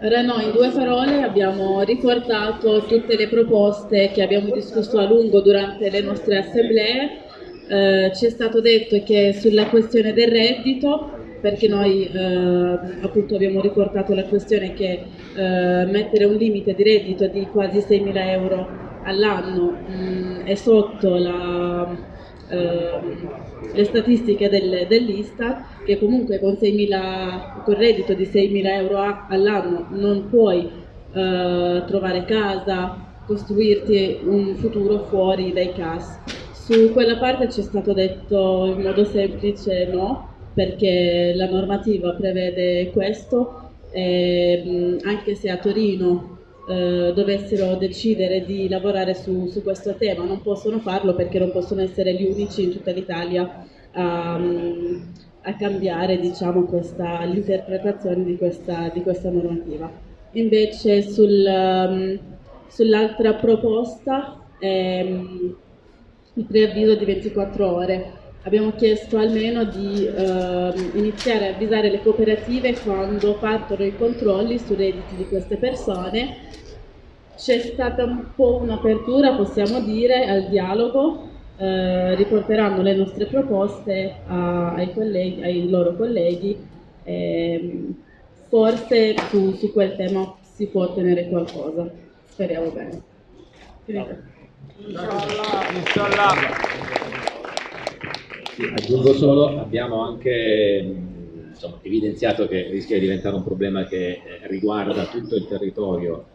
Noi in due parole abbiamo ricordato tutte le proposte che abbiamo discusso a lungo durante le nostre assemblee. Eh, ci è stato detto che sulla questione del reddito, perché noi eh, appunto abbiamo riportato la questione che eh, mettere un limite di reddito di quasi 6.000 euro all'anno è sotto la, le statistiche del, dell'Istat che comunque con, 6.000, con reddito di 6.000 euro all'anno non puoi eh, trovare casa, costruirti un futuro fuori dai CAS. Su quella parte ci è stato detto in modo semplice no, perché la normativa prevede questo, e, anche se a Torino eh, dovessero decidere di lavorare su, su, questo tema, non possono farlo perché non possono essere gli unici in tutta l'Italia a, a, cambiare diciamo, l'interpretazione di di questa, normativa. Invece sul, um, sull'altra proposta ehm, il preavviso di 24 ore abbiamo chiesto almeno di eh, iniziare a avvisare le cooperative quando partono i controlli sui redditi di queste persone. C'è stata un po' un'apertura, possiamo dire, al dialogo, eh, riporteranno le nostre proposte a, ai, colleghi, ai, loro colleghi, eh, forse su, su, quel tema si può ottenere qualcosa, speriamo bene. Inshallah. Inshallah. Aggiungo solo, abbiamo anche insomma, evidenziato che rischia di diventare un problema che eh, riguarda tutto il territorio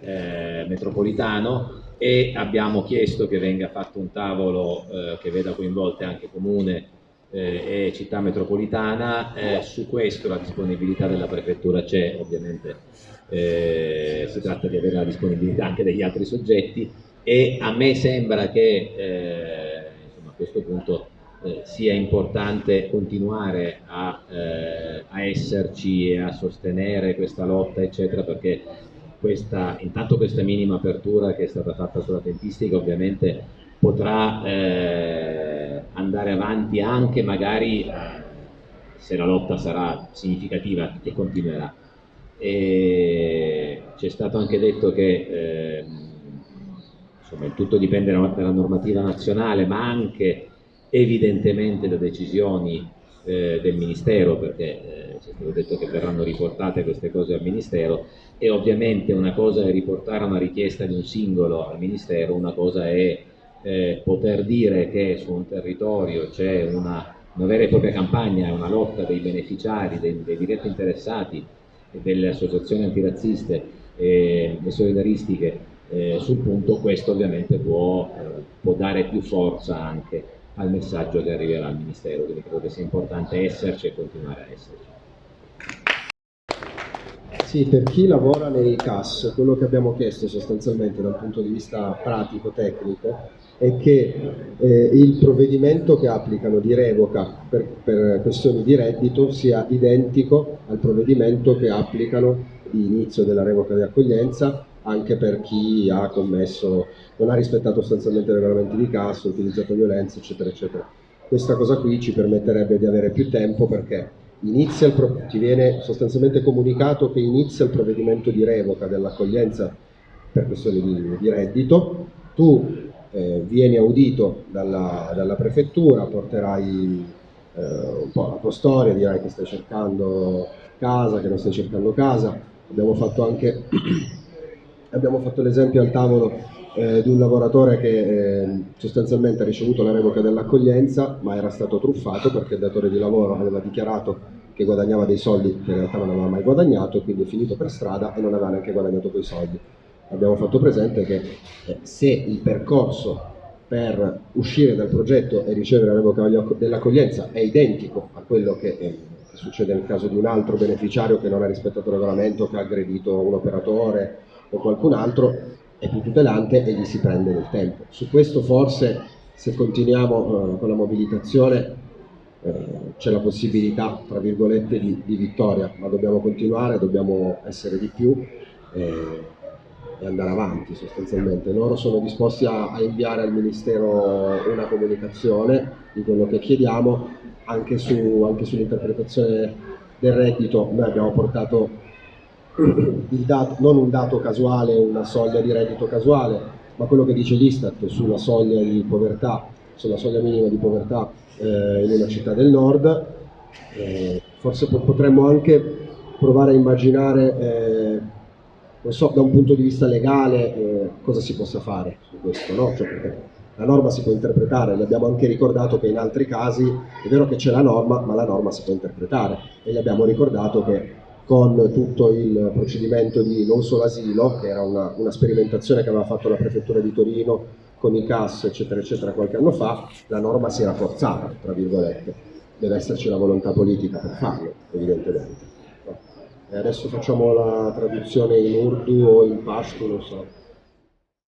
eh, metropolitano e abbiamo chiesto che venga fatto un tavolo eh, che veda coinvolte anche Comune eh, e città metropolitana, eh, su questo la disponibilità della prefettura c'è, ovviamente eh, si tratta di avere la disponibilità anche degli altri soggetti e a me sembra che insomma, a questo punto eh, sia importante continuare a, eh, a, esserci e a sostenere questa lotta, eccetera, perché questa, intanto questa minima apertura che è stata fatta sulla tempistica ovviamente potrà eh, andare avanti anche magari se la lotta sarà significativa e continuerà. C'è stato anche detto che ehm, insomma, il tutto dipende dalla normativa nazionale, ma anche evidentemente da decisioni eh, del Ministero, perché eh, ci è stato detto che verranno riportate queste cose al Ministero, e ovviamente una cosa è riportare una richiesta di un singolo al Ministero, una cosa è eh, poter dire che su un territorio c'è una, una, vera e propria campagna, una lotta dei beneficiari, dei, dei diretti interessati delle associazioni antirazziste e, e solidaristiche eh, sul punto, questo ovviamente può, eh, può dare più forza anche al messaggio che arriverà al Ministero, quindi credo che sia importante esserci e continuare a esserci. Sì, per chi lavora nei CAS, quello che abbiamo chiesto sostanzialmente dal punto di vista pratico-tecnico è che eh, il provvedimento che applicano di revoca per, per, questioni di reddito sia identico al provvedimento che applicano di inizio della revoca di accoglienza anche per chi ha commesso, non ha rispettato sostanzialmente i regolamenti di cassa, utilizzato violenza, eccetera, eccetera. Questa cosa qui ci permetterebbe di avere più tempo perché ti viene sostanzialmente comunicato che inizia il provvedimento di revoca dell'accoglienza per questioni di, di reddito, tu eh, vieni audito dalla, dalla prefettura, porterai eh, un po' la tua storia, dirai che stai cercando casa, che non stai cercando casa, abbiamo fatto anche Abbiamo fatto l'esempio al tavolo eh, di un lavoratore che eh, sostanzialmente ha ricevuto la revoca dell'accoglienza ma era stato truffato perché il datore di lavoro aveva dichiarato che guadagnava dei soldi che in realtà non aveva mai guadagnato, quindi è finito per strada e non aveva neanche guadagnato quei soldi. Abbiamo fatto presente che eh, se il percorso per uscire dal progetto e ricevere la revoca dell'accoglienza è identico a quello che, eh, succede nel caso di un altro beneficiario che non ha rispettato il regolamento, che ha aggredito un operatore o qualcun altro è più tutelante e gli si prende del tempo. Su questo forse se continuiamo eh, con la mobilitazione eh, c'è la possibilità, tra virgolette, di, di, vittoria, ma dobbiamo continuare, dobbiamo essere di più eh, e andare avanti sostanzialmente. Loro sono disposti a, a, inviare al Ministero una comunicazione di quello che chiediamo anche, su, anche sull'interpretazione del reddito. Noi abbiamo portato dato, non un dato casuale, una soglia di reddito casuale, ma quello che dice l'Istat sulla soglia di povertà, sulla soglia minima di povertà eh, in una città del nord. Eh, forse potremmo anche provare a immaginare, eh, non so, da un punto di vista legale eh, cosa si possa fare su questo, no? Cioè perché la norma si può interpretare, gli abbiamo anche ricordato che in altri casi è vero che c'è la norma, ma la norma si può interpretare e gli abbiamo ricordato che con tutto il procedimento di non solo asilo, che era una, una sperimentazione che aveva fatto la prefettura di Torino con i CAS, eccetera, eccetera, qualche anno fa, la norma si era forzata, tra virgolette. Deve esserci la volontà politica per farlo, evidentemente. E adesso facciamo la traduzione in urdu o in pashto, non so.